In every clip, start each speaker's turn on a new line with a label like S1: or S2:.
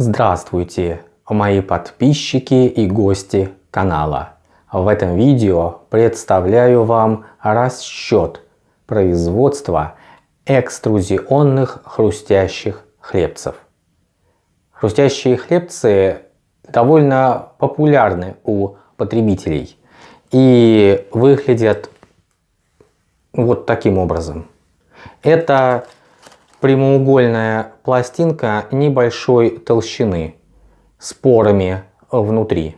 S1: Здравствуйте, мои подписчики и гости канала. В этом видео представляю вам расчет производства экструзионных хрустящих хлебцев. Хрустящие хлебцы довольно популярны у потребителей и выглядят вот таким образом. Это прямоугольная пластинка небольшой толщины с порами внутри.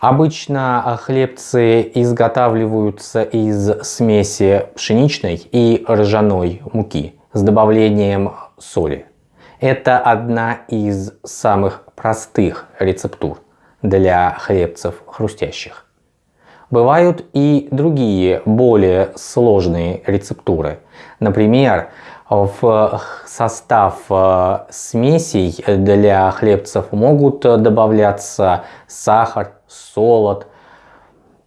S1: Обычно хлебцы изготавливаются из смеси пшеничной и ржаной муки с добавлением соли. Это одна из самых простых рецептур для хлебцев хрустящих. Бывают и другие более сложные рецептуры. Например, в состав э, смесей для хлебцев могут добавляться сахар, солод,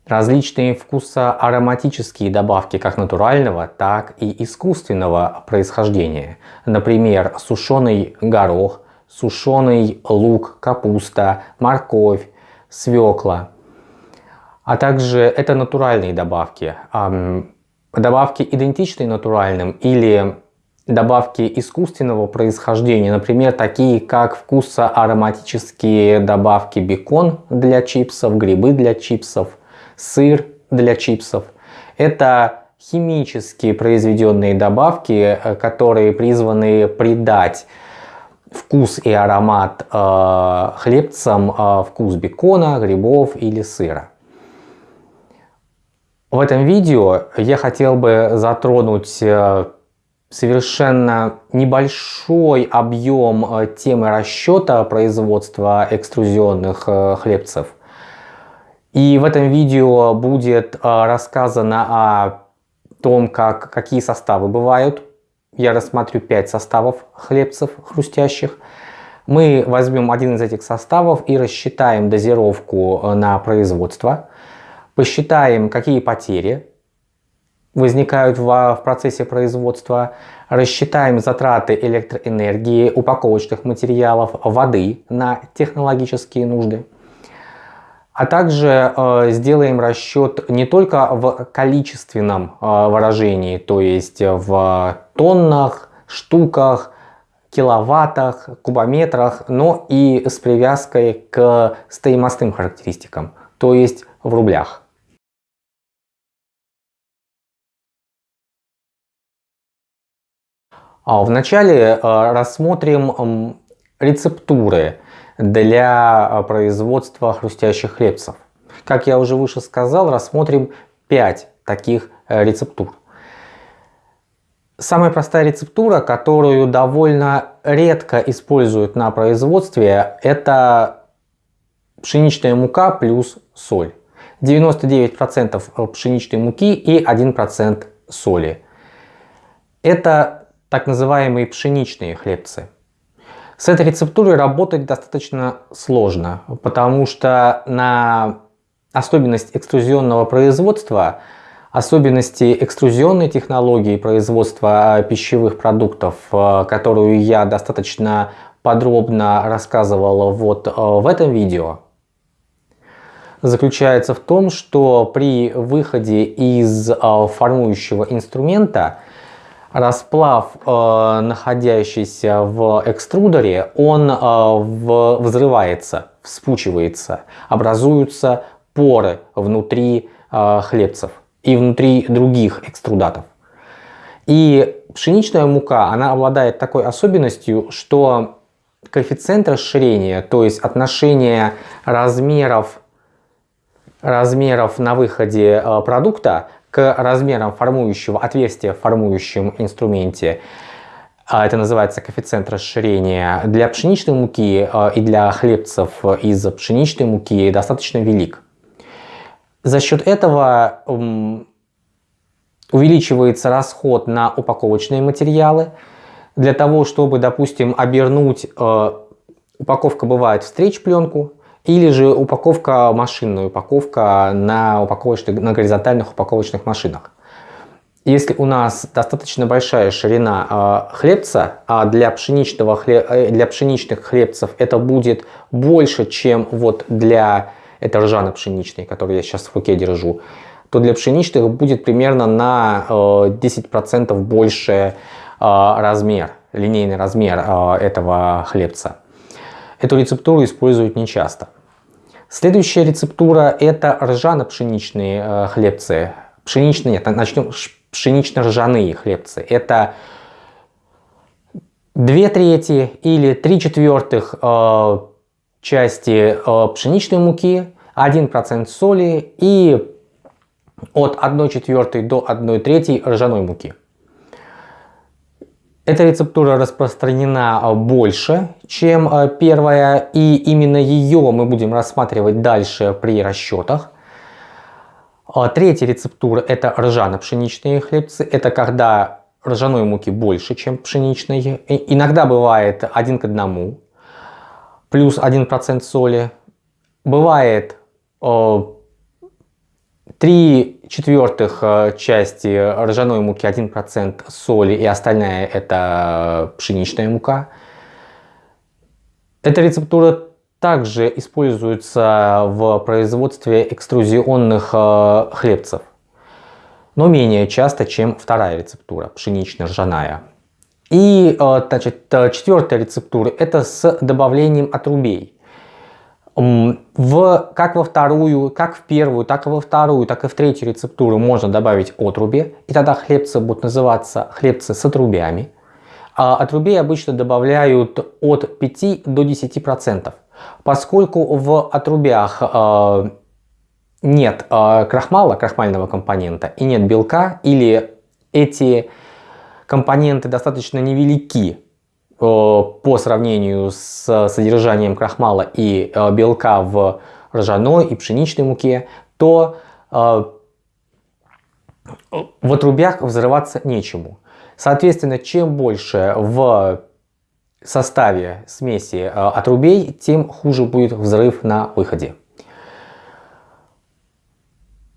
S1: различные вкусоароматические добавки как натурального, так и искусственного происхождения. Например, сушеный горох, сушеный лук, капуста, морковь, свекла. А также это натуральные добавки. Добавки идентичные натуральным или добавки искусственного происхождения, например, такие как вкусоароматические добавки бекон для чипсов, грибы для чипсов, сыр для чипсов. Это химически произведенные добавки, э, которые призваны придать вкус и аромат э, хлебцам, э, вкус бекона, грибов или сыра. В этом видео я хотел бы затронуть э, совершенно небольшой объем э, темы расчета производства экструзионных э, хлебцев. И в этом видео будет э, рассказано о том, как, какие составы бывают. Я рассмотрю 5 составов хлебцев хрустящих. Мы возьмем один из этих составов и рассчитаем дозировку на производство. Посчитаем, какие потери возникают в, процессе производства, рассчитаем затраты электроэнергии, упаковочных материалов, воды на технологические нужды. А также э, сделаем расчет не только в количественном э, выражении, то есть в тоннах, штуках, киловаттах, кубометрах, но и с привязкой к стоимостным характеристикам, то есть в рублях. Вначале э, рассмотрим рецептуры для э, производства хрустящих хлебцев. Как я уже выше сказал, рассмотрим 5 таких э, рецептур. Самая простая рецептура, которую довольно редко используют на производстве, это пшеничная мука плюс соль. 99% пшеничной муки и 1% соли. Это так называемые пшеничные хлебцы. С этой рецептурой работать достаточно сложно, потому что на особенность экструзионного производства, особенности экструзионной технологии производства пищевых продуктов, э, которую я достаточно подробно рассказывал вот э, в этом видео, заключается в том, что при выходе из формующего инструмента расплав, э, находящийся в экструдере, он э, в, взрывается, вспучивается, образуются поры внутри э, хлебцев и внутри других экструдатов. И пшеничная мука, она обладает такой особенностью, что коэффициент расширения, то есть отношение размеров, размеров на выходе э, продукта к размерам формующего отверстия в формующем инструменте. А, это называется коэффициент расширения. Для пшеничной муки а, и для хлебцев из пшеничной муки достаточно велик. За счет этого увеличивается расход на упаковочные материалы. Для того, чтобы, допустим, обернуть, а, упаковка бывает встреч пленку, или же упаковка, машинная упаковка на, упаковочных, на горизонтальных упаковочных машинах. если у нас достаточно большая ширина э, хлебца, а для, пшеничного хлеб, э, для пшеничных хлебцев это будет больше, чем вот для это ржано-пшеничный, который я сейчас в руке держу, то для пшеничных будет примерно на э, 10% больше э, размер, линейный размер э, этого хлебца. Эту рецептуру используют нечасто. Следующая рецептура это ржано-пшеничные э, хлебцы. Пшеничные, нет, начнем пшенично-ржаные хлебцы. Это 2 трети или 3 четвертых э, части э, пшеничной муки, 1% соли и от 1 четвертой до 1 трети ржаной муки. Эта рецептура распространена э, больше, чем э, первая, и именно ее мы будем рассматривать дальше при расчетах. А третья рецептура это ржано-пшеничные хлебцы. Это когда ржаной муки больше, чем пшеничной. Иногда бывает один к одному, плюс 1% соли. Бывает 3 четвертых э, части ржаной муки 1% соли и остальная это пшеничная мука. Эта рецептура также используется в производстве экструзионных э, хлебцев, но менее часто, чем вторая рецептура, пшенично-ржаная. И э, значит, четвертая рецептура это с добавлением отрубей. В, как во вторую, как в первую, так и во вторую, так и в третью рецептуру можно добавить отруби, и тогда хлебцы будут называться хлебцы с отрубями. А отрубей обычно добавляют от 5 до 10%. Поскольку в отрубях э, нет э, крахмала, крахмального компонента, и нет белка, или эти компоненты достаточно невелики по сравнению с содержанием крахмала и э, белка в ржаной и пшеничной муке, то э, в отрубях взрываться нечему. Соответственно, чем больше в составе смеси э, отрубей, тем хуже будет взрыв на выходе.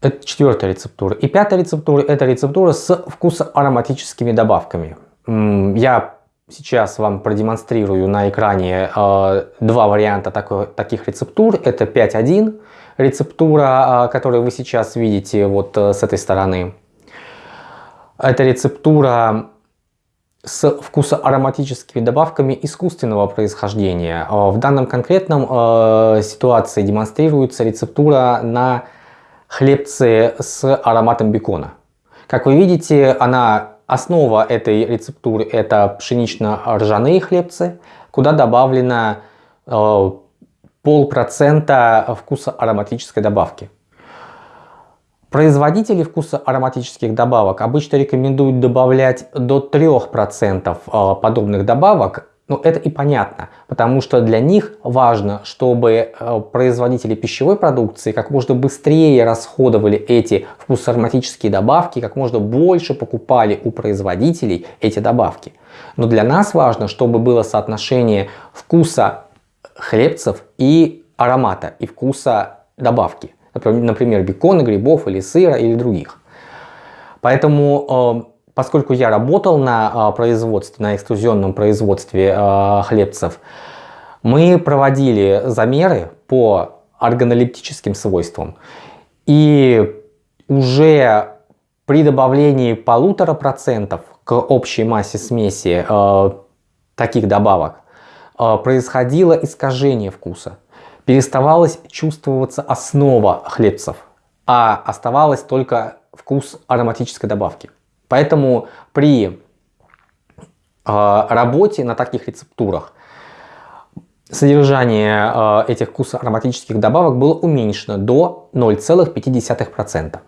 S1: Это четвертая рецептура. И пятая рецептура – это рецептура с вкусоароматическими добавками. Я сейчас вам продемонстрирую на экране э, два варианта такой, таких рецептур. Это 5.1 рецептура, э, которую вы сейчас видите вот с этой стороны. Это рецептура с вкусоароматическими добавками искусственного происхождения. А, в данном конкретном э, ситуации демонстрируется рецептура на хлебце с ароматом бекона. Как вы видите, она, основа этой рецептуры это пшенично-ржаные хлебцы, куда добавлено э, полпроцента вкуса ароматической добавки. Производители вкуса ароматических добавок обычно рекомендуют добавлять до 3% а, подобных добавок, но это и понятно, потому что для них важно, чтобы а, производители пищевой продукции как можно быстрее расходовали эти вкусоароматические добавки, как можно больше покупали у производителей эти добавки. Но для нас важно, чтобы было соотношение вкуса хлебцев и аромата, и вкуса добавки например, бекона, грибов или сыра или других. Поэтому, э, поскольку я работал на э, производстве, на экструзионном производстве э, хлебцев, мы проводили замеры по органолептическим свойствам. И уже при добавлении полутора процентов к общей массе смеси таких добавок происходило искажение вкуса переставалась чувствоваться основа хлебцев, а оставалась только вкус ароматической добавки. Поэтому при э, работе на таких рецептурах содержание э, этих вкусоароматических добавок было уменьшено до 0,5%.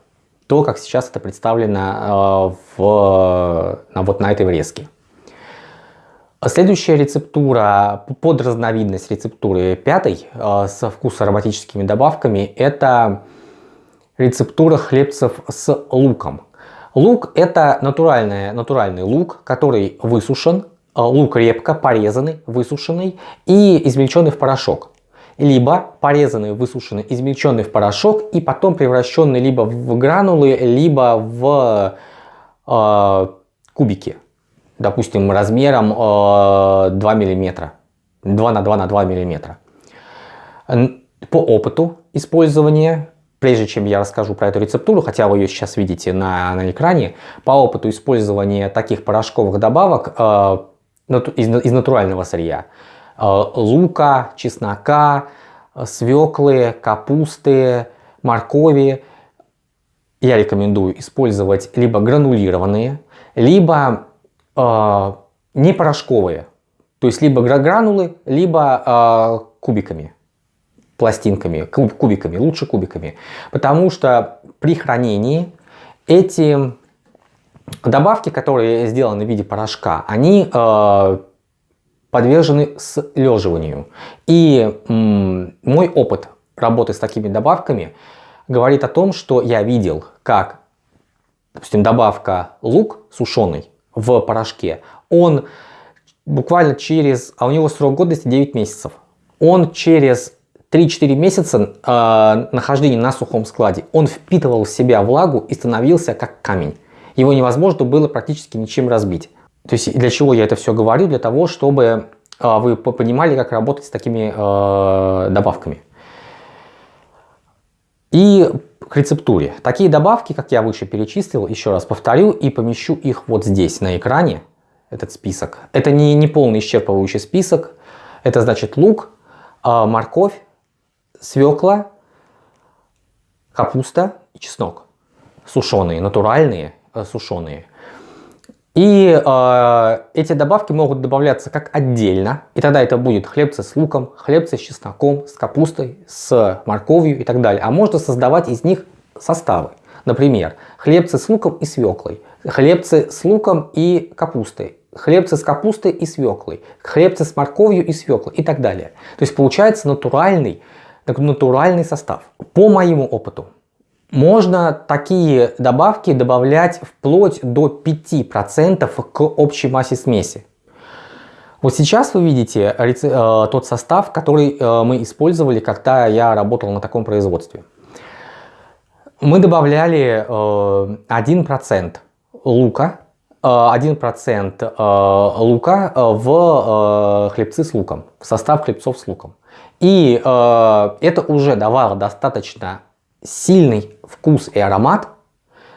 S1: То, как сейчас это представлено э, в, вот на этой врезке. Следующая рецептура, подразновидность рецептуры пятой со вкусоароматическими добавками, это рецептура хлебцев с луком. Лук это натуральный, натуральный лук, который высушен, э, лук репка порезанный, высушенный и измельченный в порошок. Либо порезанный, высушенный, измельченный в порошок и потом превращенный либо в гранулы, либо в э, кубики, допустим, размером э, 2 мм, 2 на 2 на 2 мм. По опыту использования, прежде чем я расскажу про эту рецептуру, хотя вы ее сейчас видите на, на экране, по опыту использования таких порошковых добавок э, из, из натурального сырья, э, лука, чеснока, свеклы, капусты, моркови, я рекомендую использовать либо гранулированные, либо э, не порошковые. То есть либо гранулы, либо э, кубиками, пластинками, куб, кубиками, лучше кубиками. Потому что при хранении эти добавки, которые сделаны в виде порошка, они э, подвержены слеживанию. И мой опыт работы с такими добавками говорит о том, что я видел, как, допустим, добавка лук сушеный в порошке, он буквально через, а у него срок годности 9 месяцев, он через 3-4 месяца э, нахождения на сухом складе, он впитывал в себя влагу и становился как камень. Его невозможно было практически ничем разбить. То есть для чего я это все говорю? Для того, чтобы э, вы понимали, как работать с такими э, добавками. И к рецептуре. Такие добавки, как я выше перечислил, еще раз повторю и помещу их вот здесь на экране, этот список. Это не, не полный исчерпывающий список. Это значит лук, а, морковь, свекла, капуста и чеснок. Сушеные, натуральные, э, сушеные. И э, эти добавки могут добавляться как отдельно, и тогда это будет хлебцы с луком, хлебцы с чесноком, с капустой, с морковью и так далее. А можно создавать из них составы. Например, хлебцы с луком и свеклой, хлебцы с луком и капустой, хлебцы с капустой и свеклой, хлебцы с морковью и свеклой и так далее. То есть получается натуральный, натуральный состав. По моему опыту, можно такие добавки добавлять вплоть до 5% к общей массе смеси. Вот сейчас вы видите э, тот состав, который э, мы использовали, когда я работал на таком производстве. Мы добавляли э, 1% лука, 1% э, э, лука э, в хлебцы с луком, в состав хлебцов с луком. И это уже давало достаточно сильный вкус и аромат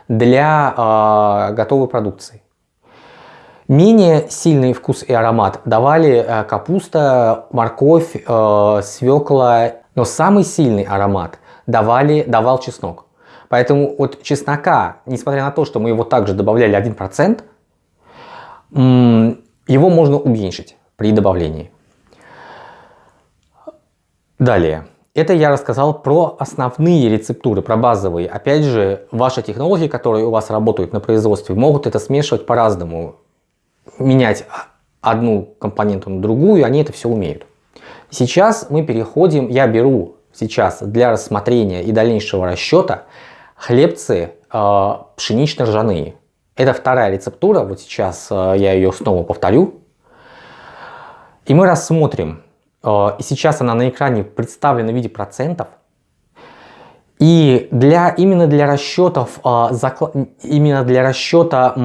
S1: для э, готовой продукции. Менее сильный вкус и аромат давали э, капуста, морковь, э, свекла, но самый сильный аромат давали, давал чеснок. Поэтому от чеснока, несмотря на то, что мы его также добавляли 1%, его можно уменьшить при добавлении. Далее. Это я рассказал про основные рецептуры, про базовые. Опять же, ваши технологии, которые у вас работают на производстве, могут это смешивать по-разному. Менять одну компоненту на другую, они это все умеют. Сейчас мы переходим, я беру сейчас для рассмотрения и дальнейшего расчета хлебцы э, пшенично-ржаные. Это вторая рецептура, вот сейчас э, я ее снова повторю. И мы рассмотрим и сейчас она на экране представлена в виде процентов. И для, именно для расчетов, э, именно для расчета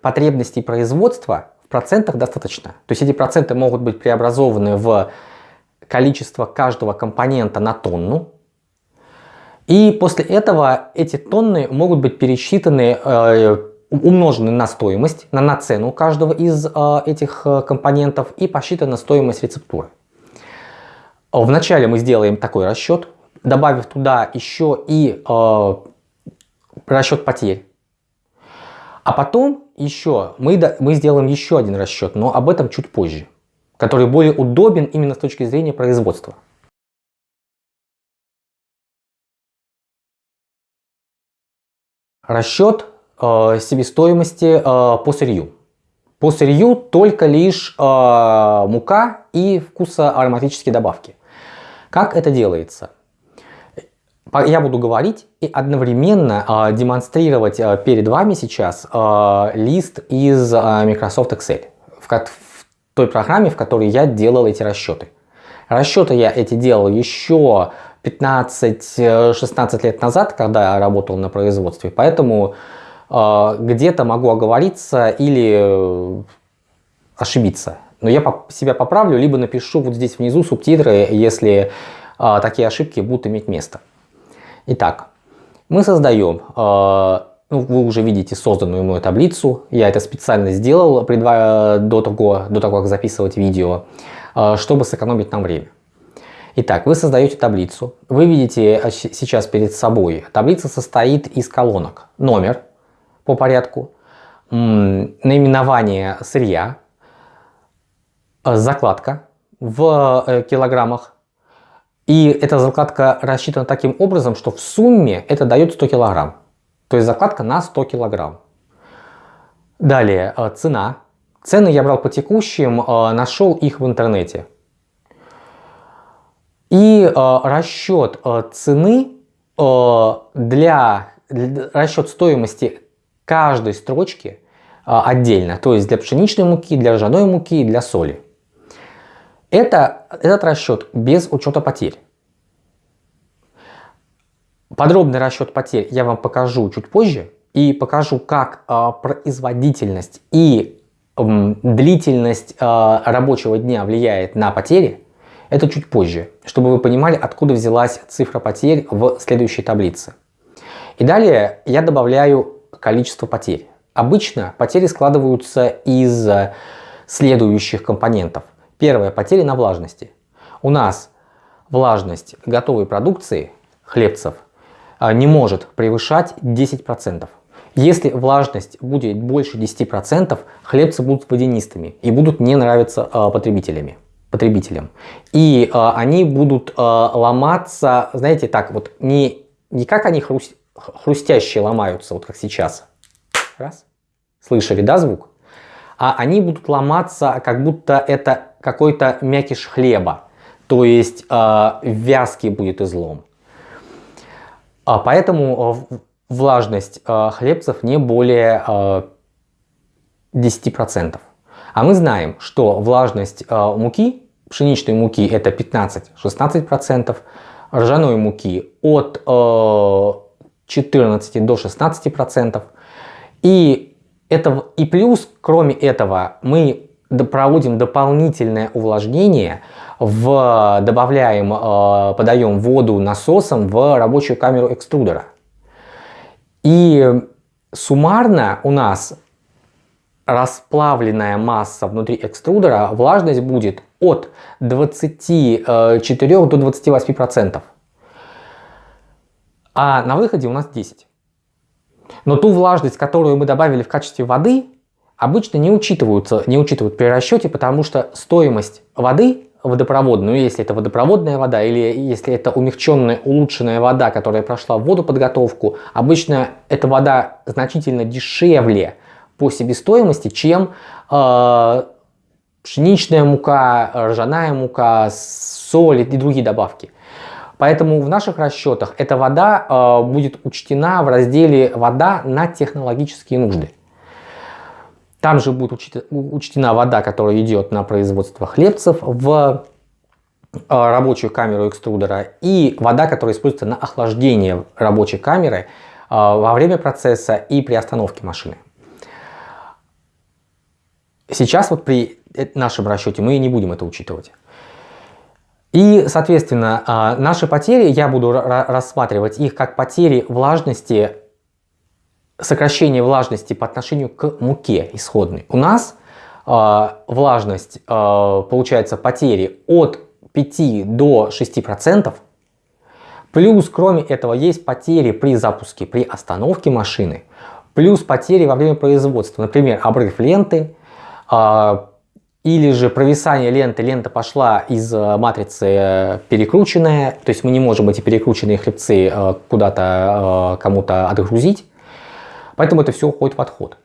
S1: потребностей производства в процентах достаточно. То есть эти проценты могут быть преобразованы в количество каждого компонента на тонну. И после этого эти тонны могут быть пересчитаны, э, умножены на стоимость, на нацену каждого из этих компонентов и посчитана стоимость рецептуры. Вначале мы сделаем такой расчет, добавив туда еще и э, расчет потерь. А потом еще мы, мы сделаем еще один расчет, но об этом чуть позже, который более удобен именно с точки зрения производства. Расчет э, себестоимости э, по сырью. По сырью только лишь э, мука и вкусоароматические добавки. Как это делается? Я буду говорить и одновременно э, демонстрировать э, перед вами сейчас э, лист из э, Microsoft Excel, в, в той программе, в которой я делал эти расчеты. Расчеты я эти делал еще 15-16 лет назад, когда я работал на производстве, поэтому где-то могу оговориться или ошибиться. Но я себя поправлю, либо напишу вот здесь внизу субтитры, если такие ошибки будут иметь место. Итак, мы создаем, ну, вы уже видите созданную мою таблицу, я это специально сделал до того, до того, как записывать видео, чтобы сэкономить нам время. Итак, вы создаете таблицу. Вы видите сейчас перед собой. Таблица состоит из колонок. Номер по порядку, наименование сырья, закладка в э, килограммах. И эта закладка рассчитана таким образом, что в сумме это дает 100 килограмм. То есть закладка на 100 килограмм. Далее э, цена. Цены я брал по текущим, э, нашел их в интернете. И э, расчет э, цены э, для, расчет стоимости каждой строчки э, отдельно, то есть для пшеничной муки, для ржаной муки для соли. Это, этот расчет без учета потерь. Подробный расчет потерь я вам покажу чуть позже и покажу, как э, производительность и э, длительность э, рабочего дня влияет на потери. Это чуть позже, чтобы вы понимали, откуда взялась цифра потерь в следующей таблице. И далее я добавляю количество потерь. Обычно потери складываются из следующих компонентов. Первое, потери на влажности. У нас влажность готовой продукции, хлебцев, а, не может превышать 10%. Если влажность будет больше 10%, хлебцы будут водянистыми и будут не нравиться а, потребителями потребителям. И э, они будут ломаться, знаете, так вот, не, не как они хруст, хрустящие ломаются, вот как сейчас. Раз. Слышали, да, звук? А они будут ломаться, как будто это какой-то мякиш хлеба. То есть э, вязкий будет излом. А поэтому э, влажность э, хлебцев не более э, 10%. А мы знаем, что влажность э, муки пшеничной муки это 15-16%, ржаной муки от э, 14 до 16%. И, это, и плюс, кроме этого, мы проводим дополнительное увлажнение, в, добавляем, э, подаем воду насосом в рабочую камеру экструдера. И суммарно у нас расплавленная масса внутри экструдера, влажность будет от 24 до 28 процентов. А на выходе у нас 10. Но ту влажность, которую мы добавили в качестве воды, обычно не учитываются, не учитывают при расчете, потому что стоимость воды водопроводную, если это водопроводная вода или если это умягченная, улучшенная вода, которая прошла водоподготовку, обычно эта вода значительно дешевле по себестоимости, чем э, пшеничная мука, ржаная мука, соль и другие добавки. Поэтому в наших расчетах эта вода э, будет учтена в разделе «Вода на технологические нужды». Там же будет учтена вода, которая идет на производство хлебцев в э, рабочую камеру экструдера и вода, которая используется на охлаждение рабочей камеры э, во время процесса и при остановке машины. Сейчас вот при нашем расчете мы не будем это учитывать. И, соответственно, наши потери, я буду рассматривать их как потери влажности, сокращение влажности по отношению к муке исходной. У нас а, влажность, а, получается, потери от 5 до 6%. Плюс, кроме этого, есть потери при запуске, при остановке машины. Плюс потери во время производства. Например, обрыв ленты, или же провисание ленты, лента пошла из э, матрицы э, перекрученная, то есть мы не можем эти перекрученные хлебцы э, куда-то кому-то отгрузить, поэтому это все уходит в отход.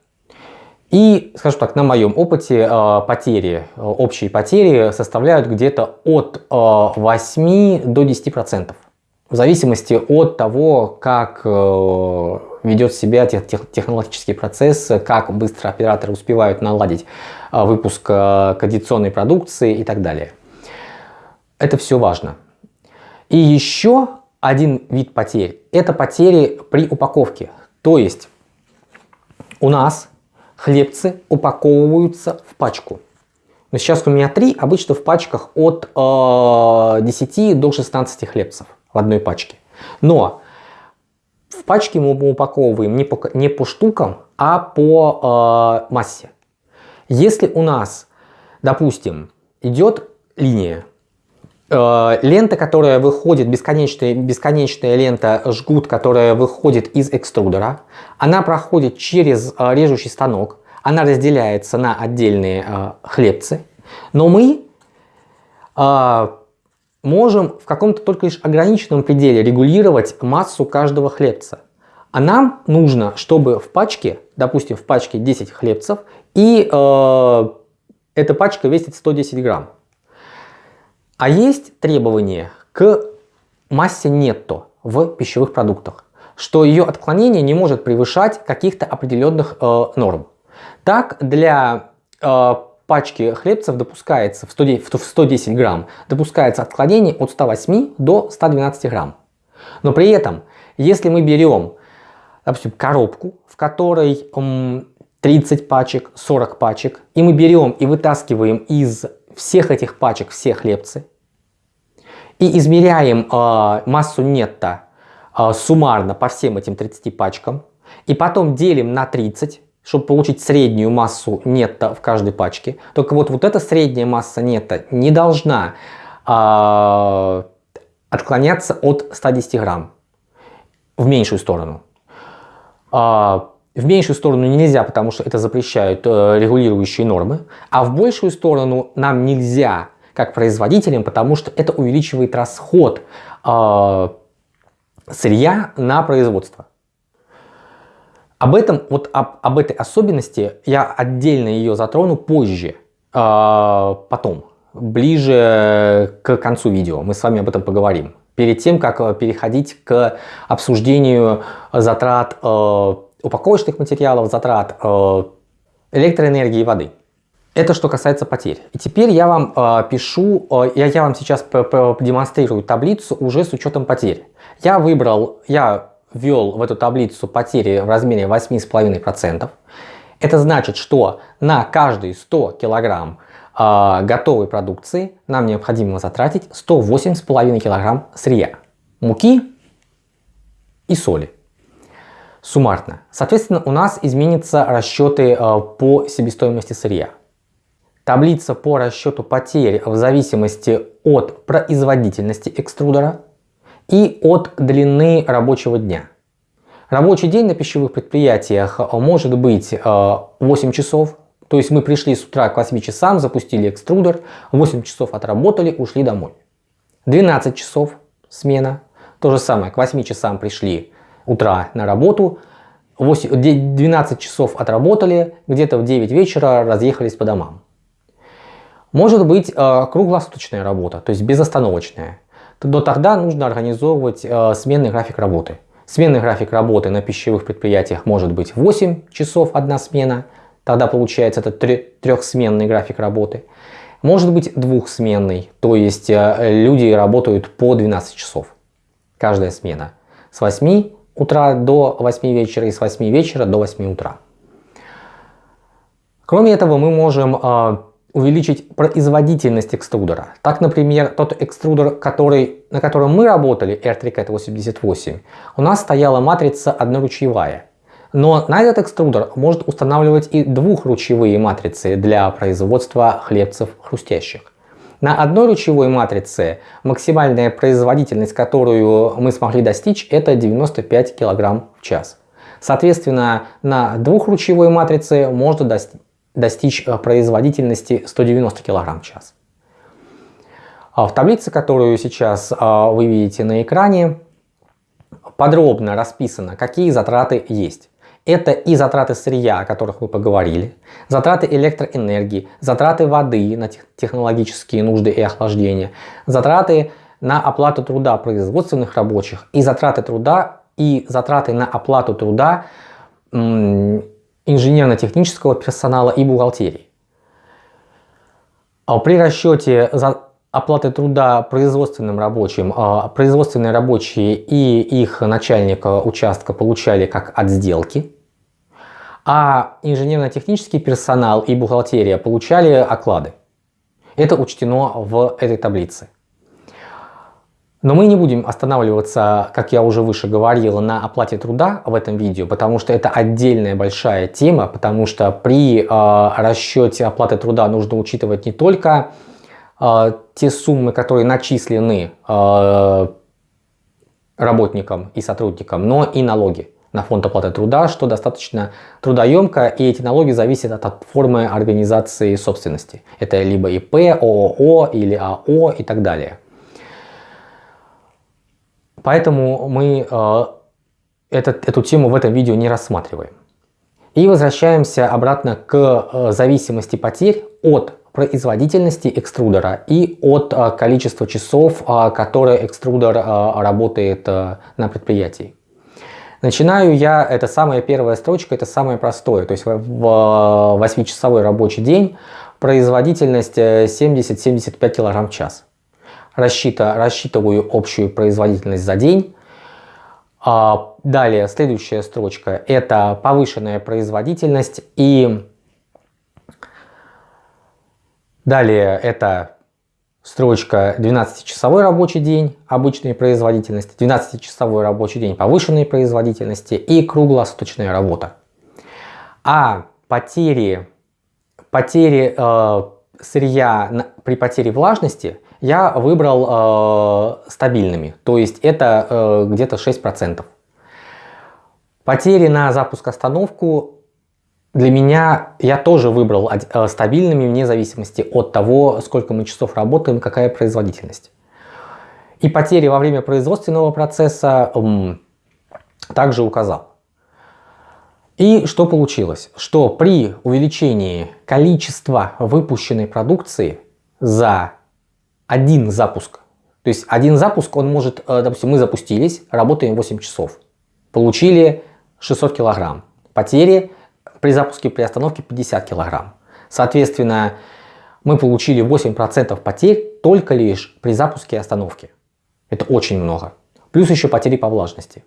S1: И, скажем так, на моем опыте потери, общие потери составляют где-то от 8 до 10%. В зависимости от того, как ведет себя технологический процесс, как быстро операторы успевают наладить выпуск кондиционной продукции и так далее. Это все важно. И еще один вид потерь – это потери при упаковке. То есть у нас хлебцы упаковываются в пачку. Но сейчас у меня три, обычно в пачках от э, 10 до 16 хлебцев в одной пачке. Но в пачке мы упаковываем не по, не по штукам, а по э, массе. Если у нас, допустим, идет линия, лента, которая выходит, бесконечная, бесконечная лента жгут, которая выходит из экструдера, она проходит через э, режущий станок, она разделяется на отдельные э, хлебцы, но мы э, можем в каком-то только лишь ограниченном пределе регулировать массу каждого хлебца. А нам нужно, чтобы в пачке, допустим, в пачке 10 хлебцев, и э, эта пачка весит 110 грамм. А есть требования к массе нетто в пищевых продуктах, что ее отклонение не может превышать каких-то определенных э, норм. Так, для э, пачки хлебцев допускается в 110, в 110 грамм допускается отклонение от 108 до 112 грамм. Но при этом, если мы берем, допустим, коробку, в которой 30 пачек, 40 пачек, и мы берем и вытаскиваем из всех этих пачек все хлебцы, и измеряем э, массу нетто э, суммарно по всем этим 30 пачкам, и потом делим на 30, чтобы получить среднюю массу нетто в каждой пачке. Только вот, вот эта средняя масса нетто не должна э, отклоняться от 110 грамм в меньшую сторону. Э, в меньшую сторону нельзя, потому что это запрещают э, регулирующие нормы, а в большую сторону нам нельзя, как производителям, потому что это увеличивает расход э, сырья на производство. Об этом, вот об, об этой особенности я отдельно ее затрону позже, э, потом, ближе к концу видео. Мы с вами об этом поговорим. Перед тем, как переходить к обсуждению затрат э, упаковочных материалов, затрат э, электроэнергии и воды. Это что касается потерь. И теперь я вам э, пишу, э, я, я вам сейчас продемонстрирую таблицу уже с учетом потерь. Я выбрал, я ввел в эту таблицу потери в размере 8,5%. Это значит, что на каждые 100 килограмм э, готовой продукции нам необходимо затратить 108,5 килограмм сырья, муки и соли суммарно. Соответственно, у нас изменятся расчеты э, по себестоимости сырья. Таблица по расчету потерь в зависимости от производительности экструдера и от длины рабочего дня. Рабочий день на пищевых предприятиях может быть 8 э, часов, то есть мы пришли с утра к 8 часам, запустили экструдер, 8 часов отработали, ушли домой. 12 часов смена, то же самое, к 8 часам пришли, утра на работу, 8, 12 часов отработали, где-то в 9 вечера разъехались по домам. Может быть э, круглосуточная работа, то есть безостановочная. Но тогда нужно организовывать э, сменный график работы. Сменный график работы на пищевых предприятиях может быть 8 часов одна смена, тогда получается это трехсменный график работы. Может быть двухсменный, то есть э, люди работают по 12 часов каждая смена. С 8 утра до 8 вечера и с 8 вечера до 8 утра. Кроме этого, мы можем э, увеличить производительность экструдера. Так, например, тот экструдер, который, на котором мы работали, R3CAT 88, у нас стояла матрица одноручьевая. Но на этот экструдер может устанавливать и двухручьевые матрицы для производства хлебцев хрустящих. На одной ручевой матрице максимальная производительность, которую мы смогли достичь, это 95 кг в час. Соответственно, на двухручевой матрице можно достичь э, производительности 190 кг в час. А в таблице, которую сейчас а, вы видите на экране, подробно расписано, какие затраты есть. Это и затраты сырья, о которых мы поговорили, затраты электроэнергии, затраты воды на технологические нужды и охлаждение, затраты на оплату труда производственных рабочих и затраты труда и затраты на оплату труда инженерно-технического персонала и бухгалтерии. А при расчете оплаты труда производственным рабочим, а, производственные рабочие и их начальник участка получали как от сделки, а инженерно-технический персонал и бухгалтерия получали оклады. Это учтено в этой таблице. Но мы не будем останавливаться, как я уже выше говорил, на оплате труда в этом видео, потому что это отдельная большая тема, потому что при э, расчете оплаты труда нужно учитывать не только э, те суммы, которые начислены э, работникам и сотрудникам, но и налоги на фонд оплаты труда, что достаточно трудоемко, и эти налоги зависят от формы организации собственности. Это либо ИП, ООО или АО и так далее. Поэтому мы э, этот, эту тему в этом видео не рассматриваем. И возвращаемся обратно к э, зависимости потерь от производительности экструдера и от э, количества часов, э, которые экструдер работает на предприятии. Начинаю я, это самая первая строчка, это самое простое. То есть в 8-часовой рабочий день производительность 70-75 э, кг в час. Рассчита, рассчитываю общую производительность за день. А, далее, следующая строчка, это повышенная производительность. И далее это Строчка 12-часовой рабочий день, обычной производительности, 12-часовой рабочий день повышенной производительности и круглосуточная работа. А потери, потери э, сырья на, при потере влажности я выбрал э, стабильными, то есть это э, где-то 6%. Потери на запуск-остановку для меня я тоже выбрал э, стабильными вне зависимости от того, сколько мы часов работаем, какая производительность. И потери во время производственного процесса также указал. И что получилось? Что при увеличении количества выпущенной продукции за один запуск, то есть один запуск, он может, э, допустим, мы запустились, работаем 8 часов, получили 600 килограмм. Потери при запуске при остановке 50 килограмм. Соответственно, мы получили 8% потерь только лишь при запуске и остановке. Это очень много. Плюс еще потери по влажности.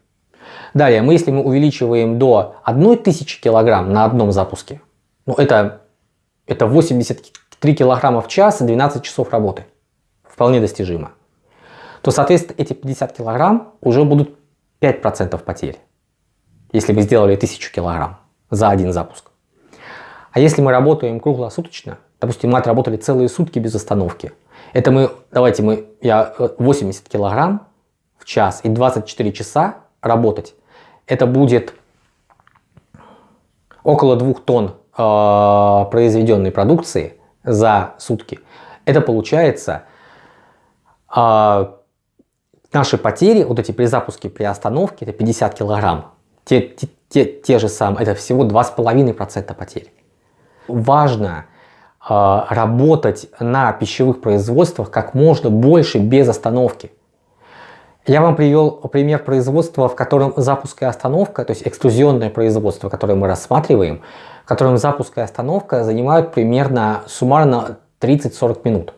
S1: Далее, мы, если мы увеличиваем до 1000 килограмм на одном запуске, ну это, это 83 килограмма в час и 12 часов работы. Вполне достижимо. То, соответственно, эти 50 килограмм уже будут 5% потерь. Если мы сделали 1000 килограмм за один запуск. А если мы работаем круглосуточно, допустим, мы отработали целые сутки без остановки, это мы, давайте мы, я 80 э, килограмм в час и 24 часа работать, это будет около 2 тонн э, произведенной продукции за сутки. Это получается э, наши потери, вот эти при запуске, при остановке, это 50 килограмм. Те, те, те, те же самые, это всего 2,5% потерь. Важно э, работать на пищевых производствах как можно больше без остановки. Я вам привел пример производства, в котором запуск и остановка, то есть экструзионное производство, которое мы рассматриваем, в котором запуск и остановка занимают примерно суммарно 30-40 минут.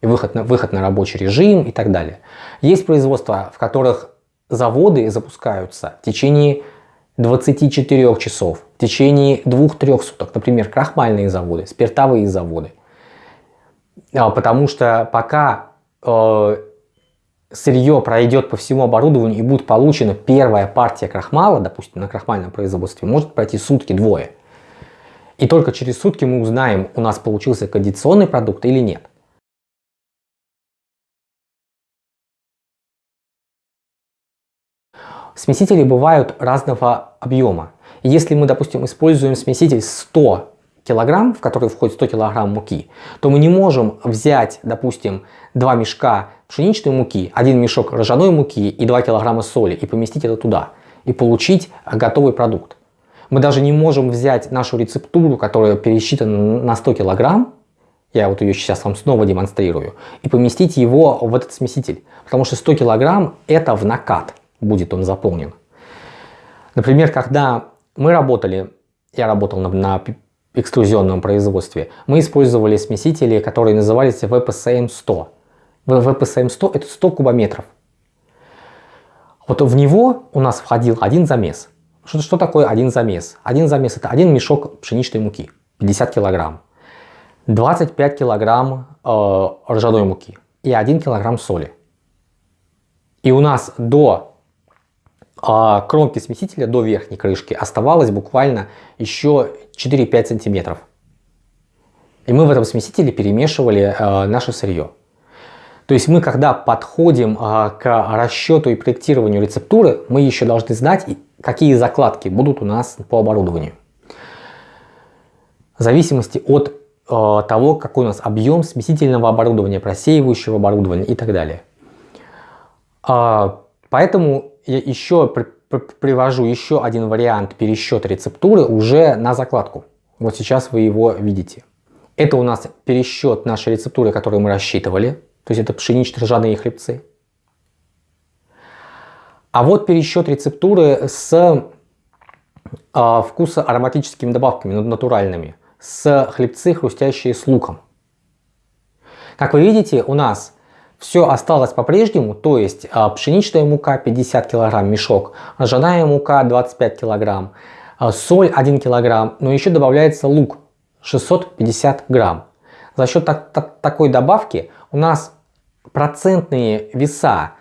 S1: И выход на, выход на рабочий режим и так далее. Есть производства, в которых заводы запускаются в течение 24 часов в течение 2-3 суток, например, крахмальные заводы, спиртовые заводы. А, потому что пока э, сырье пройдет по всему оборудованию и будет получена первая партия крахмала, допустим, на крахмальном производстве, может пройти сутки-двое. И только через сутки мы узнаем, у нас получился кондиционный продукт или нет. Смесители бывают разного объема. если мы, допустим, используем смеситель 100 килограмм, в который входит 100 килограмм муки, то мы не можем взять, допустим, два мешка пшеничной муки, один мешок ржаной муки и 2 килограмма соли и поместить это туда и получить готовый продукт. Мы даже не можем взять нашу рецептуру, которая пересчитана на 100 килограмм, я вот ее сейчас вам снова демонстрирую, и поместить его в этот смеситель. Потому что 100 килограмм это в накат будет он заполнен. Например, когда мы работали, я работал на, на экструзионном производстве, мы использовали смесители, которые назывались VPSM-100. VPSM-100 это 100 кубометров. Вот в него у нас входил один замес. Что, что такое один замес? Один замес это один мешок пшеничной муки, 50 килограмм, 25 килограмм э, ржаной муки и 1 килограмм соли. И у нас до э, кромки смесителя, до верхней крышки оставалось буквально еще 4-5 сантиметров. И мы в этом смесителе перемешивали э, наше сырье. То есть мы, когда подходим э, к расчету и проектированию рецептуры, мы еще должны знать, какие закладки будут у нас по оборудованию. В зависимости от э, того, какой у нас объем смесительного оборудования, просеивающего оборудования и так далее. Э, поэтому я еще при, при, привожу еще один вариант пересчета рецептуры уже на закладку. Вот сейчас вы его видите. Это у нас пересчет нашей рецептуры, которую мы рассчитывали. То есть это пшенично-ржаные хлебцы. А вот пересчет рецептуры с э, вкуса ароматическими добавками, натуральными, с хлебцы, хрустящие с луком. Как вы видите, у нас все осталось по-прежнему, то есть э, пшеничная мука 50 кг мешок, ржаная мука 25 кг, э, соль 1 кг, но еще добавляется лук 650 грамм. За счет так, так, такой добавки у нас процентные веса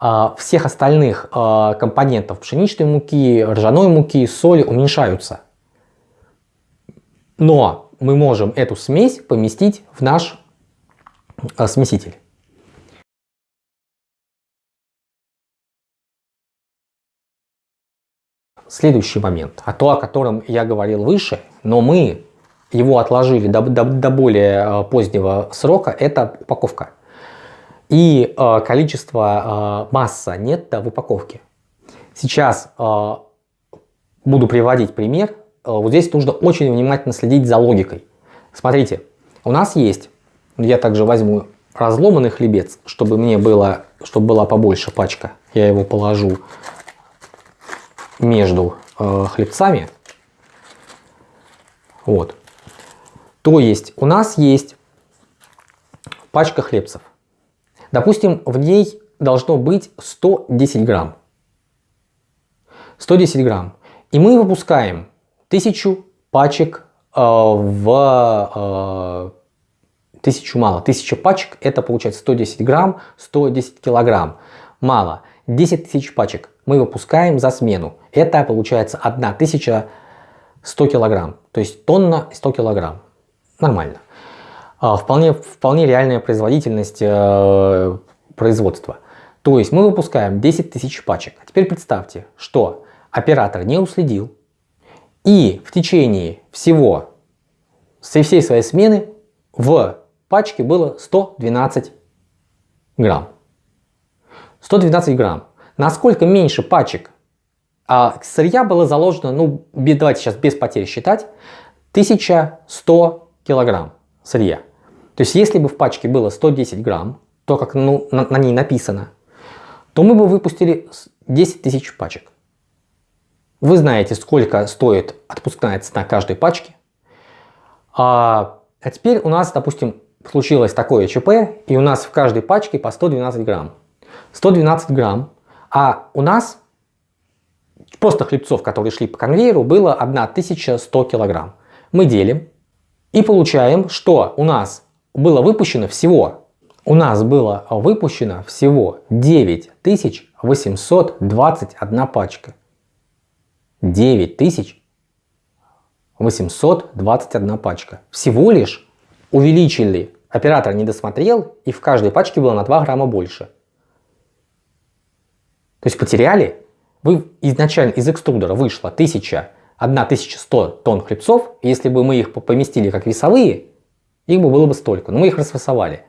S1: э, всех остальных э, компонентов пшеничной муки, ржаной муки, соли уменьшаются. Но мы можем эту смесь поместить в наш э, смеситель. Следующий момент, а то, о котором я говорил выше, но мы его отложили до, до, до более э, позднего срока, это упаковка. И э, количество, э, масса нетто в упаковке. Сейчас э, буду приводить пример. Э, вот здесь нужно очень внимательно следить за логикой. Смотрите, у нас есть, я также возьму разломанный хлебец, чтобы мне было, чтобы была побольше пачка. Я его положу между э, хлебцами. Вот. То есть у нас есть пачка хлебцев. Допустим, в ней должно быть 110 грамм. 110 грамм. И мы выпускаем 1000 пачек э, в... Э, тысячу мало. 1000 пачек это получается 110 грамм, 110 килограмм. Мало. 10 тысяч пачек мы выпускаем за смену. Это получается 1100 килограмм. То есть тонна 100 килограмм нормально. А, вполне, вполне реальная производительность э, производства. То есть мы выпускаем 10 тысяч пачек. А теперь представьте, что оператор не уследил и в течение всего, со всей своей смены в пачке было 112 грамм. 112 грамм. Насколько меньше пачек а сырья было заложено, ну давайте сейчас без потерь считать, 1100 килограмм сырья. То есть если бы в пачке было 110 грамм, то как ну, на, на ней написано, то мы бы выпустили 10 тысяч пачек. Вы знаете, сколько стоит отпускная цена каждой пачки. А, а теперь у нас, допустим, случилось такое ЧП, и у нас в каждой пачке по 112 грамм. 112 грамм, а у нас просто хлебцов, которые шли по конвейеру, было 1100 килограмм. Мы делим и получаем, что у нас было выпущено всего, у нас было выпущено всего 9821 пачка. 9821 пачка. Всего лишь увеличили, оператор не досмотрел, и в каждой пачке было на 2 грамма больше. То есть потеряли, вы изначально из экструдера вышло 1000 1100 тонн хлебцов, если бы мы их поместили как весовые, их бы было бы столько, но мы их расфасовали.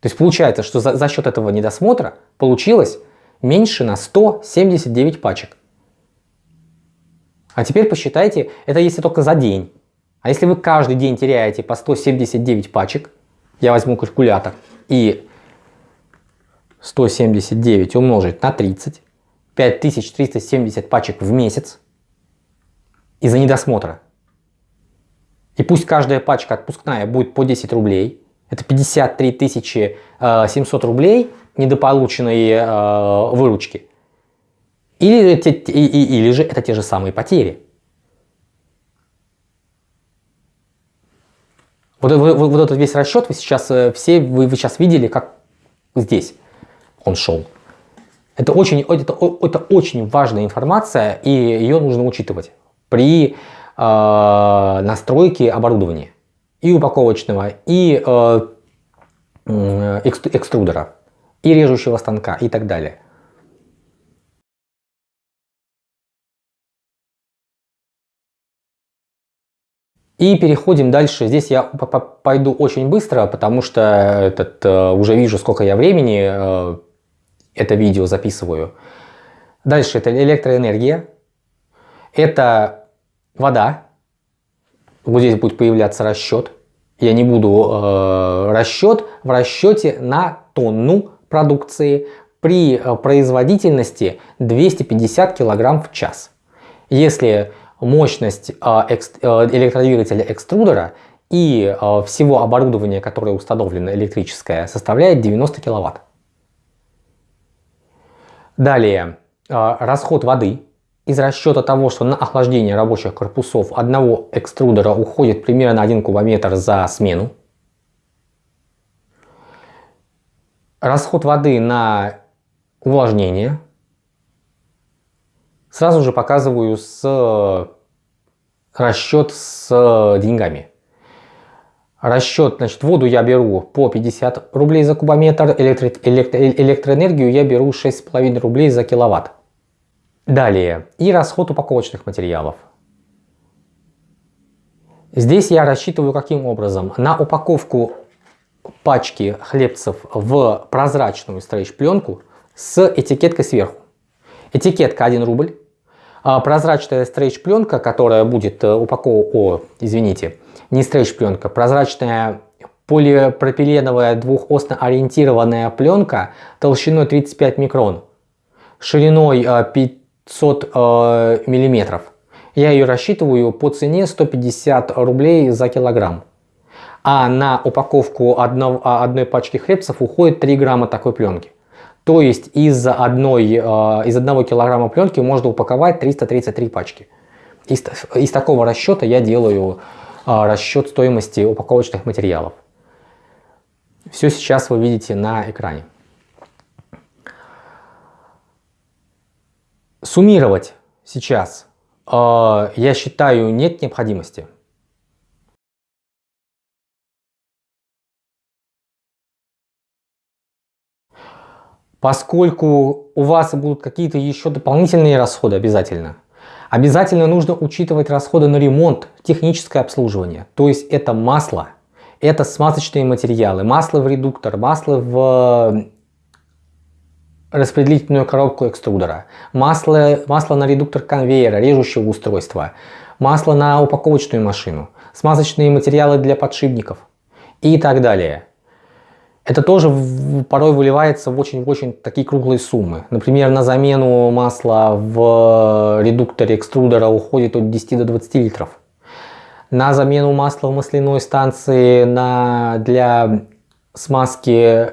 S1: То есть получается, что за, за счет этого недосмотра получилось меньше на 179 пачек. А теперь посчитайте, это если только за день. А если вы каждый день теряете по 179 пачек, я возьму калькулятор и 179 умножить на 30, 5370 пачек в месяц из-за недосмотра. И пусть каждая пачка отпускная будет по 10 рублей, это 53 700 э, рублей недополученной э, выручки. Или, или же это те же самые потери. Вот, вот, вот этот весь расчет вы сейчас э, все вы, вы сейчас видели, как здесь он шел. Это очень, это, это очень важная информация, и ее нужно учитывать при э, настройке оборудования и упаковочного, и э, экструдера, и режущего станка и так далее. И переходим дальше. Здесь я пойду очень быстро, потому что этот, э, уже вижу, сколько я времени э, это видео записываю. Дальше это электроэнергия. Это вода. Вот здесь будет появляться расчет. Я не буду э, расчет в расчете на тонну продукции при э, производительности 250 кг в час. Если мощность а, э, электродвигателя экструдера и э, всего оборудования, которое установлено электрическое, составляет 90 киловатт. Далее, э, расход воды. Из расчета того, что на охлаждение рабочих корпусов одного экструдера уходит примерно 1 кубометр за смену. Расход воды на увлажнение – Сразу же показываю с расчет с э, деньгами. Расчет, значит, воду я беру по 50 рублей за кубометр, электро, электро, электроэнергию я беру 6,5 рублей за киловатт. Далее, и расход упаковочных материалов. Здесь я рассчитываю каким образом? На упаковку пачки хлебцев в прозрачную стрейч-пленку с этикеткой сверху. Этикетка 1 рубль, а прозрачная стрейч-пленка, которая будет э, упакована, о, извините, не стрейч-пленка, прозрачная полипропиленовая двухосно ориентированная пленка толщиной 35 микрон, шириной 500 э, э, миллиметров. Я ее рассчитываю по цене 150 рублей за килограмм. А на упаковку одно, одной пачки хлебцев уходит 3 грамма такой пленки. То есть из, одной, э, из одного килограмма пленки можно упаковать 333 пачки. Из, из такого расчета я делаю расчет стоимости упаковочных материалов. Все сейчас вы видите на экране. Суммировать сейчас э, я считаю нет необходимости. Поскольку у вас будут какие-то еще дополнительные расходы обязательно, обязательно нужно учитывать расходы на ремонт, техническое обслуживание. То есть это масло, это смазочные материалы, масло в редуктор, масло в распределительную коробку экструдера, масло, масло на редуктор конвейера, режущего устройства, масло на упаковочную машину, смазочные материалы для подшипников и так далее. Это тоже порой выливается в очень-очень такие круглые суммы. Например, на замену масла в редукторе экструдера уходит от 10 до 20 литров. На замену масла в масляной станции на, для смазки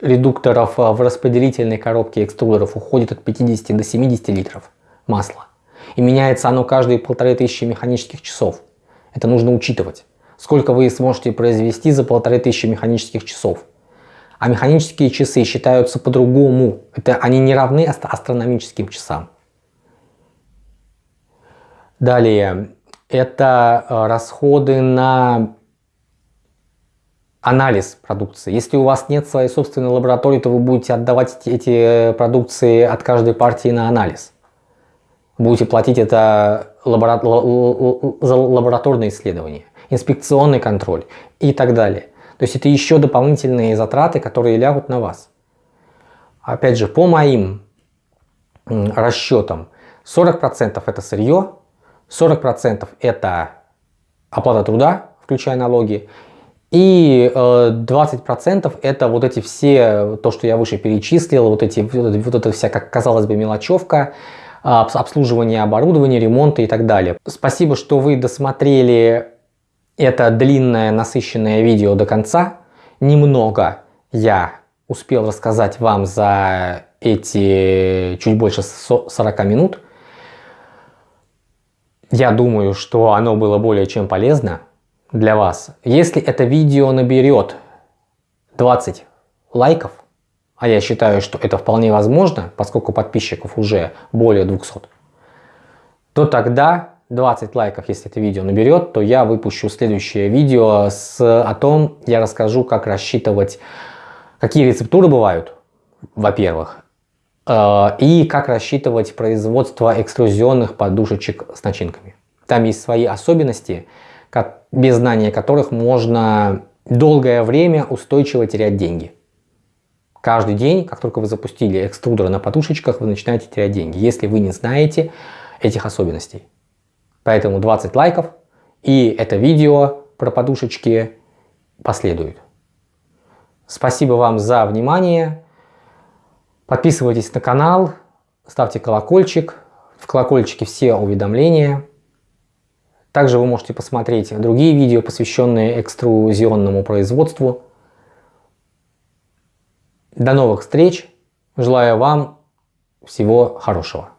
S1: редукторов в распределительной коробке экструдеров уходит от 50 до 70 литров масла. И меняется оно каждые полторы тысячи механических часов. Это нужно учитывать сколько вы сможете произвести за полторы тысячи механических часов. А механические часы считаются по-другому. Это они не равны астрономическим часам. Далее, это э, расходы на анализ продукции. Если у вас нет своей собственной лаборатории, то вы будете отдавать эти продукции от каждой партии на анализ. Будете платить это лабора... за лабораторные исследования инспекционный контроль и так далее. То есть это еще дополнительные затраты, которые лягут на вас. Опять же, по моим расчетам, 40% это сырье, 40% это оплата труда, включая налоги, и 20% э, это вот эти все, то, что я выше перечислил, вот, эти, вот эта вся, как казалось бы, мелочевка, обслуживание оборудования, ремонта и так далее. Спасибо, что вы досмотрели это длинное насыщенное видео до конца. Немного я успел рассказать вам за эти чуть больше 40 минут. Я думаю, что оно было более чем полезно для вас. Если это видео наберет 20 лайков, а я считаю, что это вполне возможно, поскольку подписчиков уже более 200, то тогда 20 лайков, если это видео наберет, то я выпущу следующее видео с, о том, я расскажу, как рассчитывать, какие рецептуры бывают, во-первых, э, и как рассчитывать производство экструзионных подушечек с начинками. Там есть свои особенности, как, без знания которых можно долгое время устойчиво терять деньги. Каждый день, как только вы запустили экструдер на подушечках, вы начинаете терять деньги, если вы не знаете этих особенностей. Поэтому 20 лайков и это видео про подушечки последует. Спасибо вам за внимание. Подписывайтесь на канал, ставьте колокольчик. В колокольчике все уведомления. Также вы можете посмотреть другие видео, посвященные экструзионному производству. До новых встреч. Желаю вам всего хорошего.